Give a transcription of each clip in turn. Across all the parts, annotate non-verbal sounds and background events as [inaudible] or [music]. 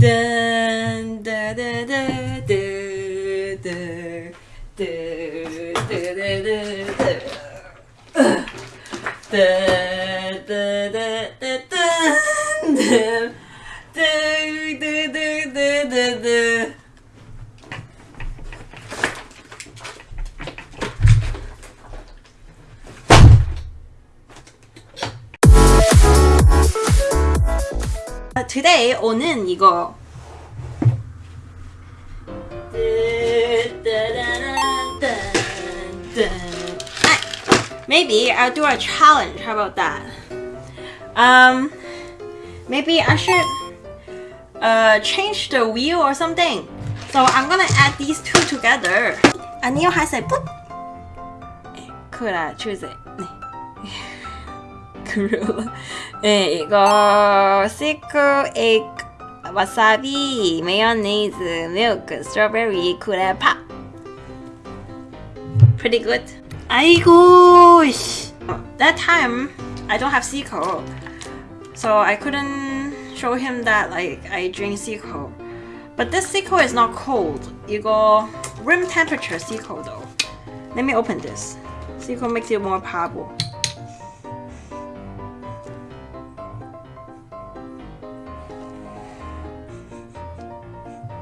dun, da, da, da, da, da, da, da, da, da, da. 이거 Maybe I'll do a challenge. How about that? Um, maybe I should uh change the wheel or something. So I'm gonna add these two together. 안녕하세요. 뿌. 그래, 주세요. 네. 그리고 네, 이거 시크 에그 와사비 마요네즈 밀크 스트로베리 쿠레 팝 Pretty good 아이고 씨. That time I don't have Seiko So I couldn't show him that like I drink Seiko But this Seiko is not cold 이거 room temperature Seiko though Let me open this Seiko makes it more powerful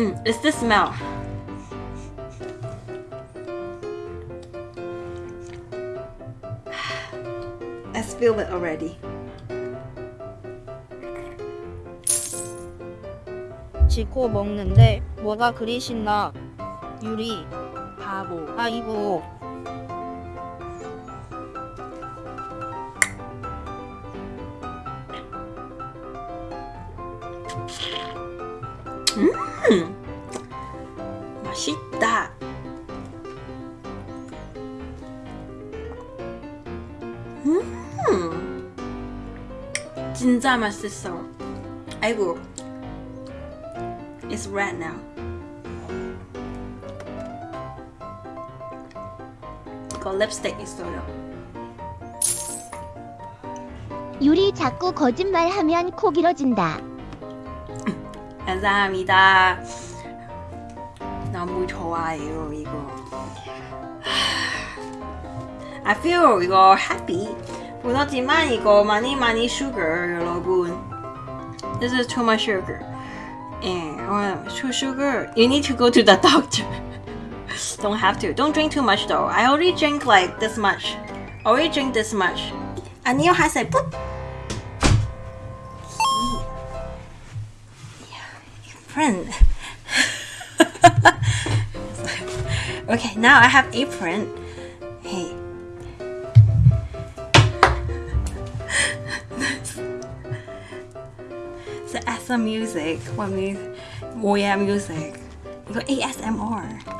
Mm, it's the smell. I feel it already. 지코 먹는데 뭐가 그리 신나 유리 바보. 아이고 진짜 맛있어. 아이고, it's red now. 이거 립스틱 있어요. 유리 자꾸 거짓말하면 코 길어진다. [laughs] 감사합니다. 너무 좋아요 이거. [sighs] I feel 이거 happy. 그렇지만 이거 많이 많이 sugar 여러분. This is too much sugar. 예, 어, too sugar. You need to go to the [laughs] doctor. Don't have to. Don't drink too much though. I already drink like this much. Already drink this much. 안녕하세요. 뿌. Apron. [laughs] okay, now I have apron. some music What when Oh yeah, music. You go ASMR.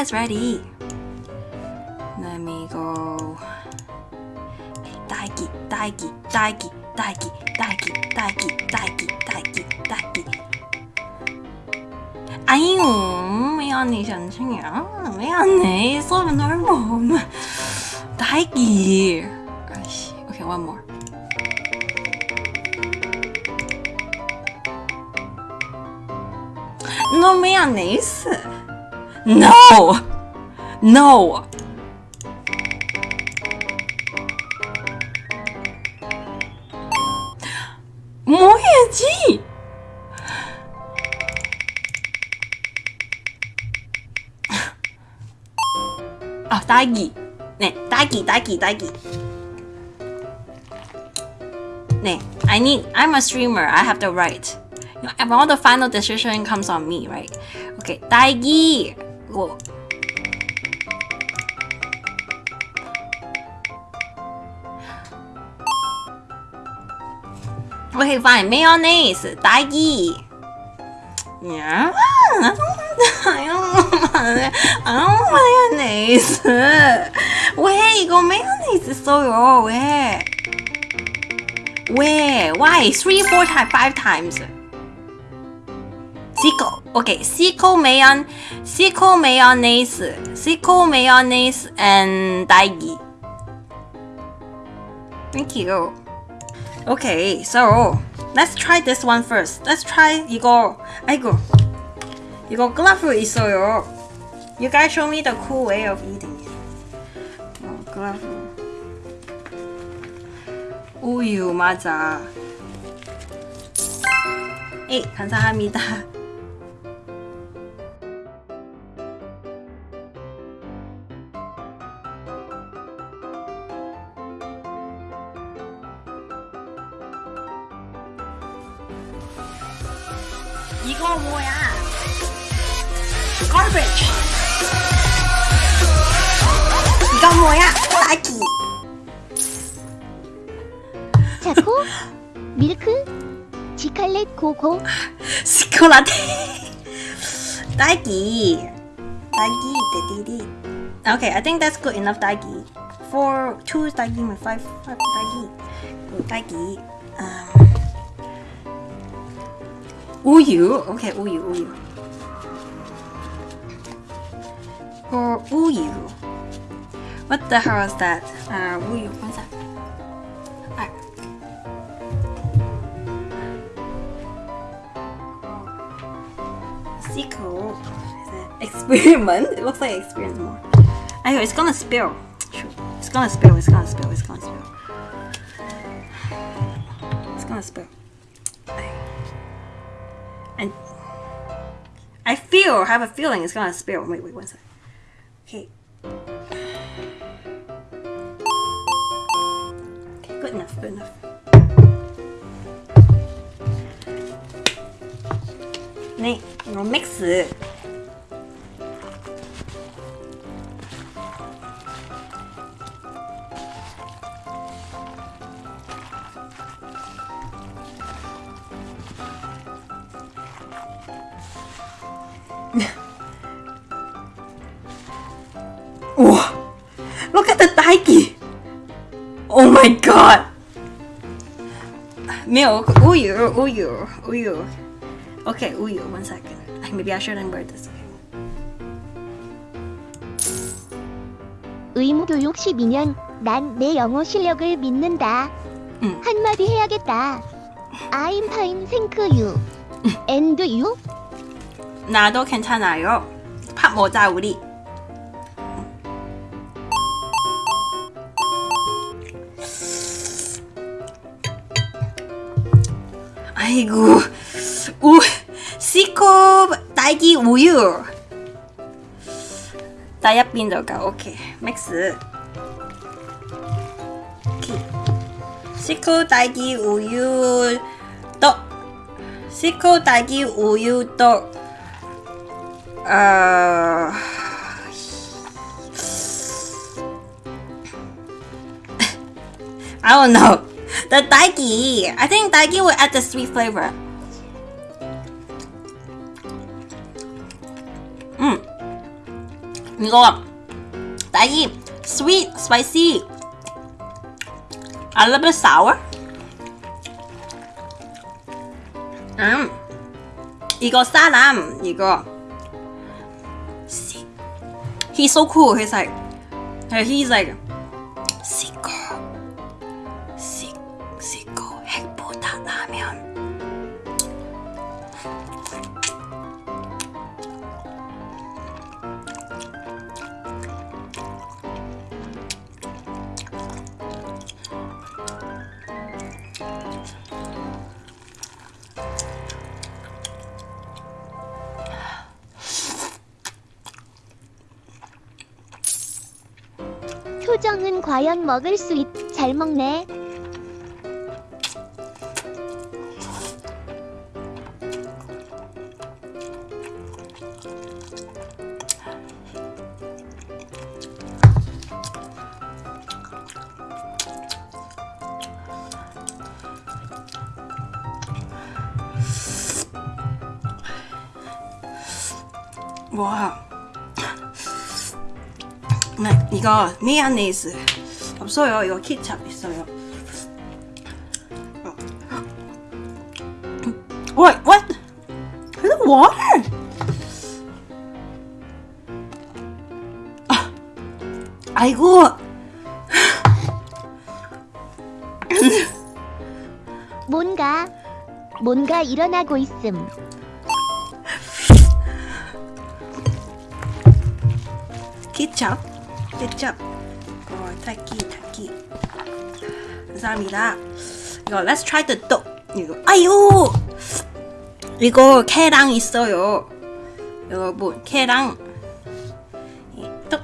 guys ready? Let me go. Okay, 딸기, 딸기, 딸기, 딸기, 딸기, 딸기, 딸기, 딸기, 딸기. 아유, 미안해, 전충이야. 미안해. 수업은 넓어. 딸기. 아이씨. Okay, one more. No, 미안해. No! No! Moje G! Ah, a, Dagi. Ne, Ne, I need, I'm a streamer, I have the right. You know, all the final decision comes on me, right? Okay, Dagi! 기. 뭐 Okay, fine. Mayonnaise, 딸기. Yeah, I don't, I don't, I don't mayonnaise. 왜 이거 mayonnaise 써요? 왜? 왜? Why? Three, four times, five times. Cico. Okay, Cico mayon, Cico mayonnaise, Cico mayonnaise, and 딸기. Thank you. Okay, so let's try this one first. Let's try 이거. 아이고, 이거 글라프 있어요. You guys show me the cool way of eating it. 어, 글라프. 우유 맞아. 에 감사합니다. 이거 뭐야? Garbage. 이거 뭐야? 딸기. 자코 밀크 지칼렛 고고 스콜라테. 딸기. 딸기 데디디. Okay, I think that's good enough 딸기. For two 딸기, five five 딸기. 그 딸기. Um, Uyu. Okay, Uyu, Uyu. Or Uyu. What the hell is that? Uh, Uyu, what's that? Right. Sequel. Experiment? It looks like experiment more. Anyway, it's gonna spill. It's gonna spill, it's gonna spill, it's gonna spill. It's gonna spill. I feel, have a feeling it's gonna spill. Wait, wait, one sec. Okay. Okay, good enough, good enough. 네, 이거 믹스. 딸기. Oh my god. Milk, 우유, 우유, 우유. Okay, 우유. One second. Maybe I shouldn't wear this. 의무교육 12년 난 내 영어 실력을 믿는다 응. 한마디 해야겠다 I'm fine thank you and you 나도 괜찮아요. 밥 먹자 우리. 아이고, 우, 시코 딸기 우유. 다이아빈더가 오케이 맥스. 오케이. 시코 딸기 우유 떡. 시코 딸기 우유 떡. Uh, I don't know. The daigi. I think daigi will add the sweet flavor. 음. 이거 딸기 sweet, spicy. A little bit sour. 음. 이거 사람 이거 he's so cool. He's like, uh, he's like, 표정은 과연 먹을 수 있... 잘 먹네. 이거 미안네즈 없어요. 이거 케찹 있어요. 어. What? What? The water? 아, 아이고. 뭔가 뭔가 일어나고 있음. 케찹, 케찹. 어, 타키, 타키. 감사합니다. 이거 let's try the 떡. 이거 아유. 이거 계랑 있어요. 여러분, 계랑. 이 떡.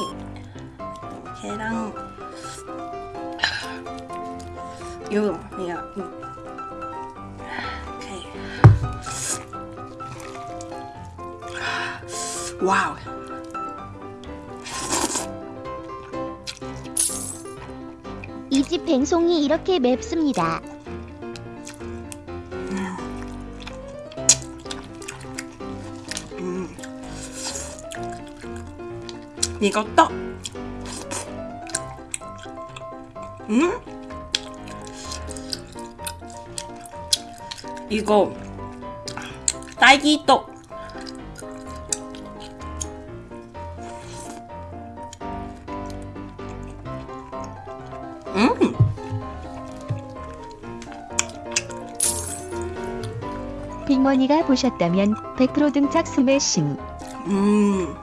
이 계랑. 이거, 이거. 음. 오케이. 이집 뱅송이 이렇게 맵습니다. 이거 떡. 음? 이거 딸기 떡. 할머니가 보셨다면 100% 등짝 스매싱. 음.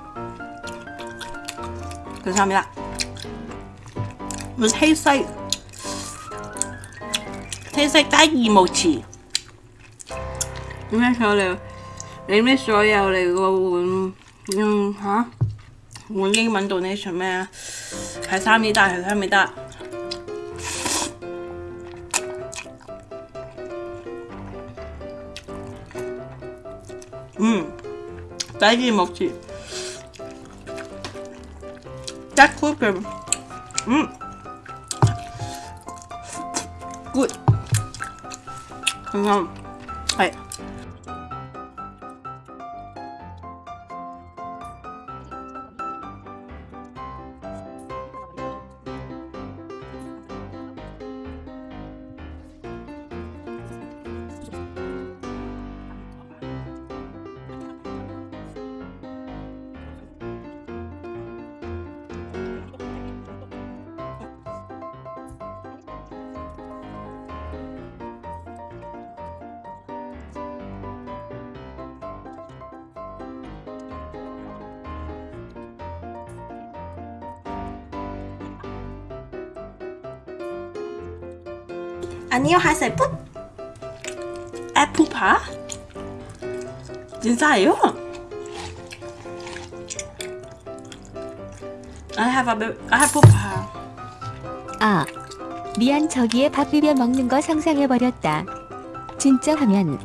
감사합니다. It tastes like tastes like 딸기 모치. 그래서 내가 냉면 소야 내가 음, 음, 하? 올리기만 도네셔면 감사합니다. 감사합니다. 嗯，딸기 먹지. 달콤해. 음. 굿. 그냥, 아니요, 하세요. 풋. 애플파? 진짜예요? I have a bit, I have pupa. 아, 미안 저기에 밥 비벼 먹는 거 상상해버렸다. 진짜 하면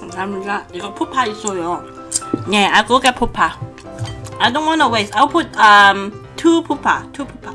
감사합니다. 이거 푸파 있어요. 네, get pupa. I don't wanna waste. I'll put um two pupa, two pupa.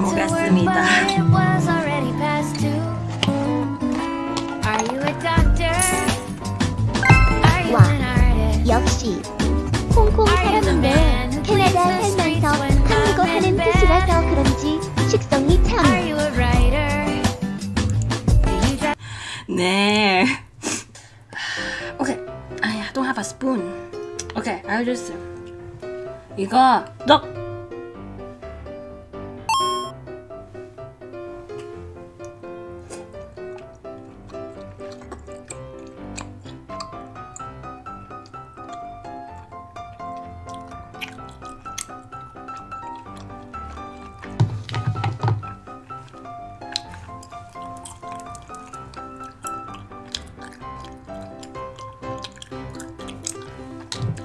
work, 먹겠습니다. but it was already past two. Are you a doctor? Are you 와. an artist? 역시 홍콩 사람인데 캐나다 살면서 한국어 하는 뜻이라서 그런지 식성이 Are 참 you a writer? Do you drive 네. Okay. I don't have a spoon. Okay, I'll just 이거 떡.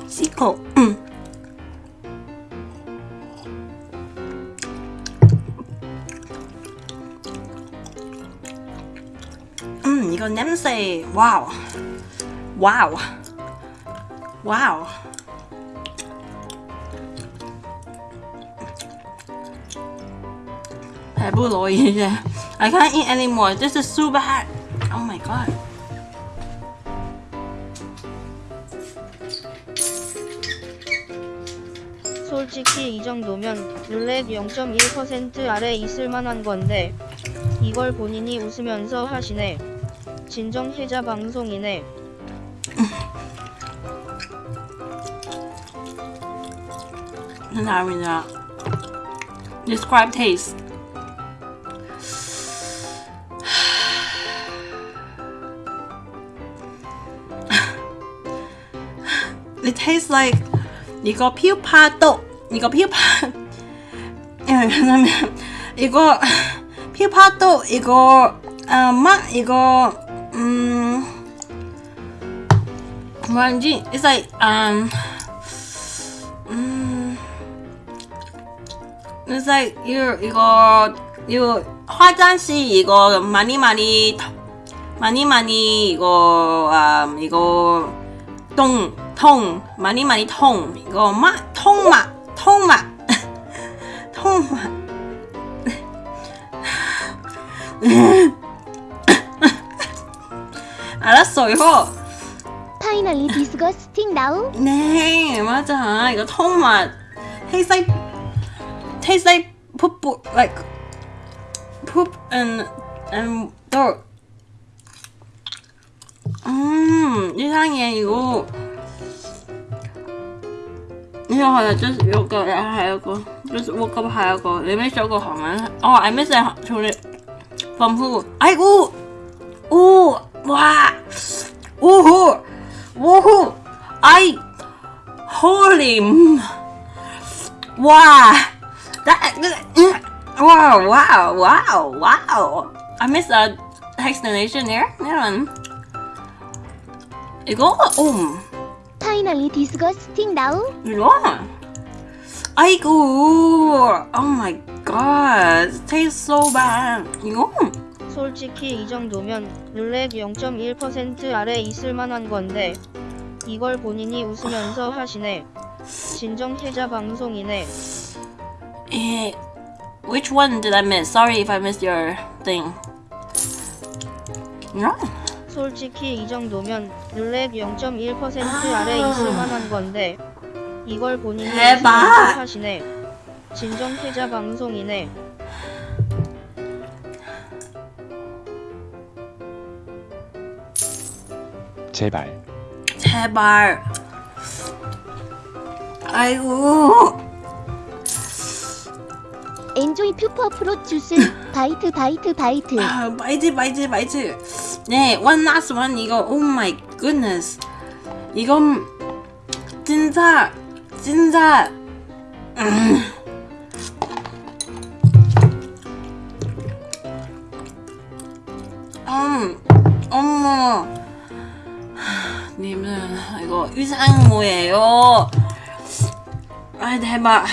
시코. 냄새. 와우. 와우. 와우. 배불러 이제. I can't eat anymore. This is so bad. Oh my god. 솔직히 이 정도면 룰렛 0.1% 아래 있을 만한 건데 이걸 본인이 웃으면서 하시네. 진정 해자 방송이네. 감사합니다. Describe taste. It tastes like 이거 피우파도 이거 피우파 예, 이거 피우파도 이거 아, 맛 이거 음 뭐인지? It's like um 음 It's like you 이거 you 화장실 이거 많이 많이 터- 많이 많이 이거 음 이거 통 통 많이 많이 통 이거 맛 통맛 통맛 통맛 알았어요. Finally disgusting now. 네, 맞아. 이거 정말 tastes like tastes like poop like poop and and dirt. 음, 이상해 이거. 이거 하나 just 이거 하고 just woke up 하고 let me show you how much. Oh, I miss it. 저리 from who? 아이고, 오, 와. Woohoo! Woohoo! I... Holy... Wow! That... Wow, wow, wow, wow! I missed a explanation there. That one. 이거? Um. Finally this disgusting Yeah. I go. Oh my god. It tastes so bad. 이거? 솔직히 이 정도면 룰렛 0.1% 아래 있을 만한 건데 이걸 본인이 웃으면서 하시네. 진정 해자 방송이네. eh, which one did I miss? Sorry if I missed your thing. 이거. 솔직히 이 정도면 룰렛 0.1% 아래 있을 만한 건데 이걸 본인이! 웃으면서 하시네. 진정 해자 방송이네. 제발 제발. 아이고. 엔조이 퓨퍼 프로 주스 바이트 바이트 바이트 아, 바이트 바이트 바이트. 네, one last one 이거. Oh my goodness. 이건 진짜 진짜. 음. 음, 이거 의상 뭐예요? 아 대박.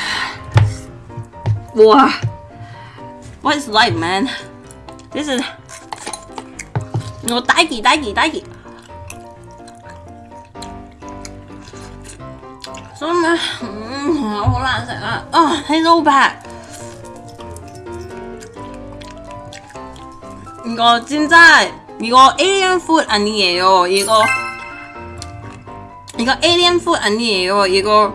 우와. What's life man? This is 이거 딸기 딸기 딸기. 정말 음, 호란색 아, 어, 해소백 이거 진짜 이거 1년 풋 아니에요. 이거 이거 alien food 아니에요. 이거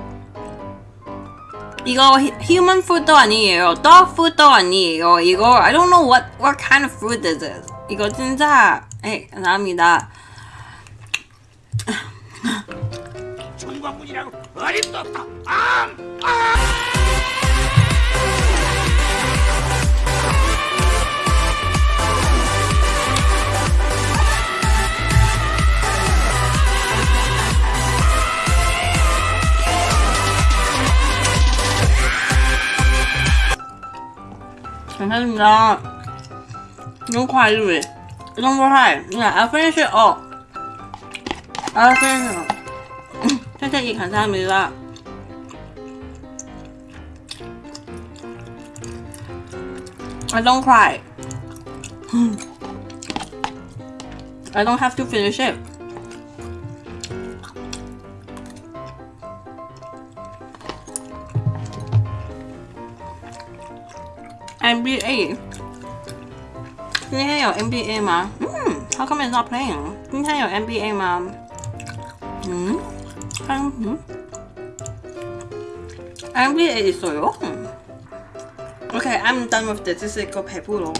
이거 히- human food도 아니에요. dog food도 아니에요. 이거 I don't know what what kind of food this is. 이거 진짜 에 감사합니다. 천광군이라고 어림도 없다. 감사 합니다. [coughs] 너무 과일이 너무 과일. Yeah, I'll finish it all. I'll finish it all. 선생님 감사합니다. I don't cry. I don't have to finish it. NBA 今天有 NBA 吗？嗯，How come it's not playing？今天有 NBA 吗？嗯，看，嗯，NBA 있어요? 음. Okay, I'm done with this. 这是一个陪步咯。